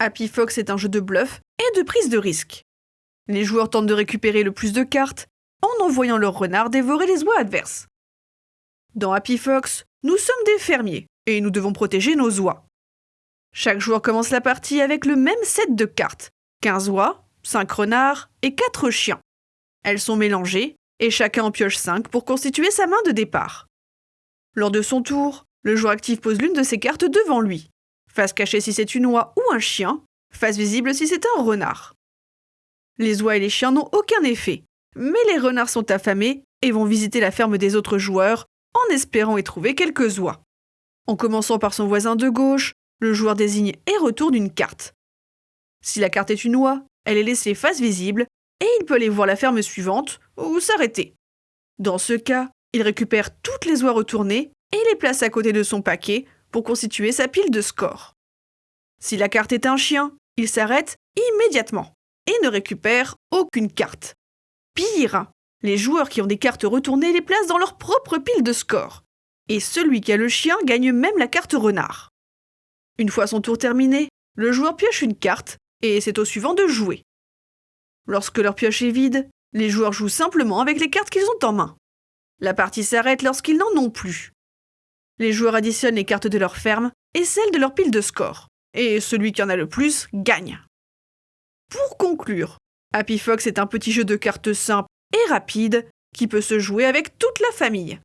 Happy Fox est un jeu de bluff et de prise de risque. Les joueurs tentent de récupérer le plus de cartes en envoyant leur renard dévorer les oies adverses. Dans Happy Fox, nous sommes des fermiers et nous devons protéger nos oies. Chaque joueur commence la partie avec le même set de cartes 15 oies, 5 renards et 4 chiens. Elles sont mélangées et chacun en pioche 5 pour constituer sa main de départ. Lors de son tour, le joueur actif pose l'une de ses cartes devant lui. Face cachée si c'est une oie ou un chien, face visible si c'est un renard. Les oies et les chiens n'ont aucun effet, mais les renards sont affamés et vont visiter la ferme des autres joueurs en espérant y trouver quelques oies. En commençant par son voisin de gauche, le joueur désigne et retourne une carte. Si la carte est une oie, elle est laissée face visible et il peut aller voir la ferme suivante ou s'arrêter. Dans ce cas, il récupère toutes les oies retournées et les place à côté de son paquet pour constituer sa pile de score. Si la carte est un chien, il s'arrête immédiatement et ne récupère aucune carte. Pire, les joueurs qui ont des cartes retournées les placent dans leur propre pile de score. Et celui qui a le chien gagne même la carte renard. Une fois son tour terminé, le joueur pioche une carte et c'est au suivant de jouer. Lorsque leur pioche est vide, les joueurs jouent simplement avec les cartes qu'ils ont en main. La partie s'arrête lorsqu'ils n'en ont plus. Les joueurs additionnent les cartes de leur ferme et celles de leur pile de score. Et celui qui en a le plus gagne. Pour conclure, Happy Fox est un petit jeu de cartes simple et rapide qui peut se jouer avec toute la famille.